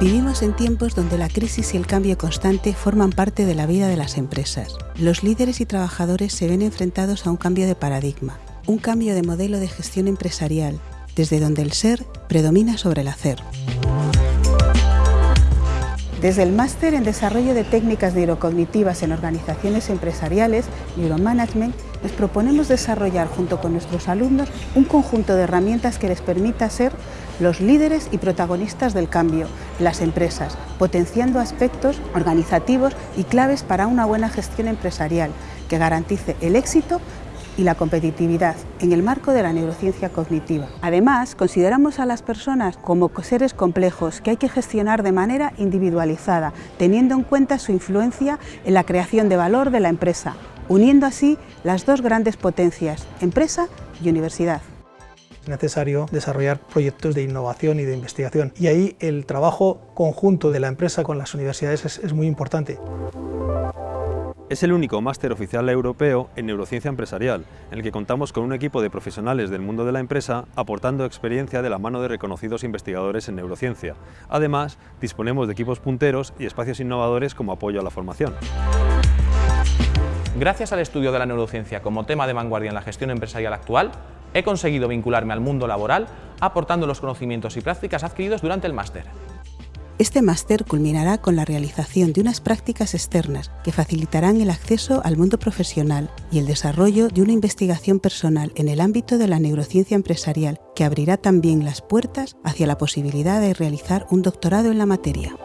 Vivimos en tiempos donde la crisis y el cambio constante forman parte de la vida de las empresas. Los líderes y trabajadores se ven enfrentados a un cambio de paradigma, un cambio de modelo de gestión empresarial, desde donde el ser predomina sobre el hacer. Desde el máster en Desarrollo de Técnicas Neurocognitivas en Organizaciones Empresariales, Neuromanagement, les proponemos desarrollar junto con nuestros alumnos un conjunto de herramientas que les permita ser los líderes y protagonistas del cambio las empresas, potenciando aspectos organizativos y claves para una buena gestión empresarial que garantice el éxito y la competitividad en el marco de la neurociencia cognitiva. Además, consideramos a las personas como seres complejos que hay que gestionar de manera individualizada, teniendo en cuenta su influencia en la creación de valor de la empresa, uniendo así las dos grandes potencias, empresa y universidad. Es necesario desarrollar proyectos de innovación y de investigación y ahí el trabajo conjunto de la empresa con las universidades es, es muy importante. Es el único máster oficial europeo en neurociencia empresarial, en el que contamos con un equipo de profesionales del mundo de la empresa aportando experiencia de la mano de reconocidos investigadores en neurociencia. Además, disponemos de equipos punteros y espacios innovadores como apoyo a la formación. Gracias al estudio de la neurociencia como tema de vanguardia en la gestión empresarial actual, he conseguido vincularme al mundo laboral aportando los conocimientos y prácticas adquiridos durante el máster. Este máster culminará con la realización de unas prácticas externas que facilitarán el acceso al mundo profesional y el desarrollo de una investigación personal en el ámbito de la neurociencia empresarial que abrirá también las puertas hacia la posibilidad de realizar un doctorado en la materia.